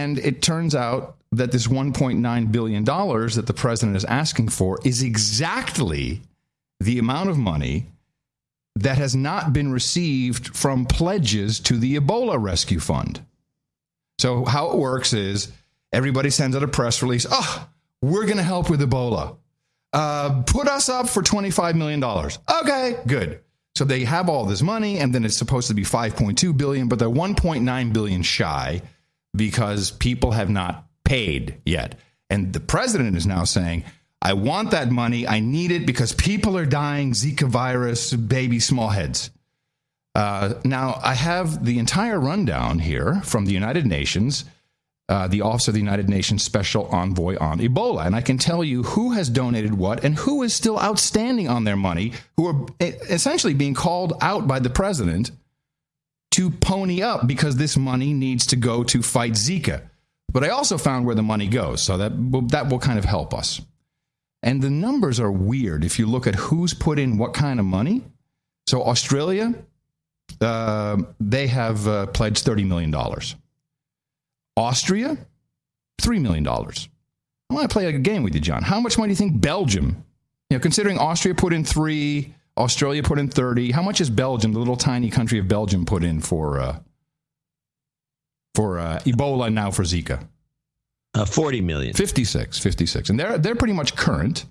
And it turns out that this $1.9 billion that the president is asking for is exactly the amount of money that has not been received from pledges to the Ebola Rescue Fund. So, how it works is everybody sends out a press release oh, we're going to help with Ebola. Uh, put us up for $25 million. Okay, good. So they have all this money, and then it's supposed to be 5.2 billion, but they're 1.9 billion shy because people have not paid yet. And the president is now saying, I want that money. I need it because people are dying, Zika virus, baby small heads. Uh, now, I have the entire rundown here from the United Nations, uh, the Office of the United Nations Special Envoy on Ebola. And I can tell you who has donated what and who is still outstanding on their money, who are essentially being called out by the president to pony up because this money needs to go to fight Zika. But I also found where the money goes, so that will, that will kind of help us. And the numbers are weird if you look at who's put in what kind of money. So Australia, uh, they have uh, pledged $30 million. Austria, $3 million. I want to play a game with you, John. How much money do you think Belgium, you know, considering Austria put in three, Australia put in 30, how much is Belgium, the little tiny country of Belgium, put in for, uh, for uh, Ebola and now for Zika? Uh, 40 million. 56, 56. And they're, they're pretty much current.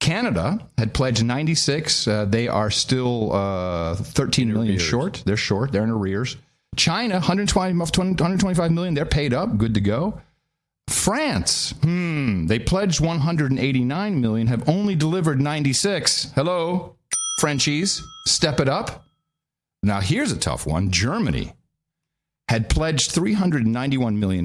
Canada had pledged 96. Uh, they are still uh, 13 million short. They're short. They're in arrears. China, 120, 125 million. They're paid up. Good to go. France, hmm, they pledged 189 million, have only delivered 96. Hello, Frenchies, step it up. Now, here's a tough one Germany had pledged 391 million